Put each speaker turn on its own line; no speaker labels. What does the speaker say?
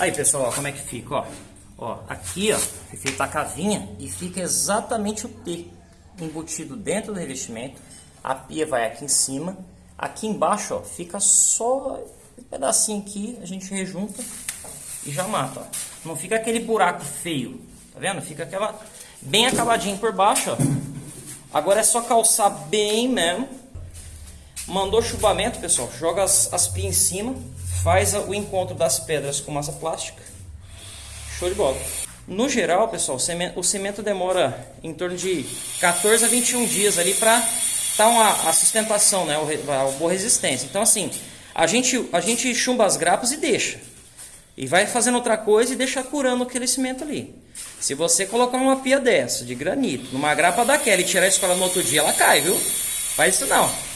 Aí, pessoal, ó, como é que fica, ó. Ó, aqui, ó, foi feita a cavinha e fica exatamente o T embutido dentro do revestimento. A pia vai aqui em cima. Aqui embaixo, ó, fica só um pedacinho aqui, a gente rejunta e já mata, ó. Não fica aquele buraco feio, tá vendo? Fica aquela bem acabadinho por baixo, ó. Agora é só calçar bem mesmo. Mandou chuvamento, pessoal, joga as, as pias em cima, faz o encontro das pedras com massa plástica. Show de bola. No geral, pessoal, o cimento, demora em torno de 14 a 21 dias ali para estar tá uma, a sustentação, né, a boa resistência. Então, assim, a gente, a gente chumba as grapas e deixa. E vai fazendo outra coisa e deixa curando aquele cimento ali. Se você colocar uma pia dessa, de granito, numa grapa daquela e tirar a escola no outro dia, ela cai, viu? Faz isso não.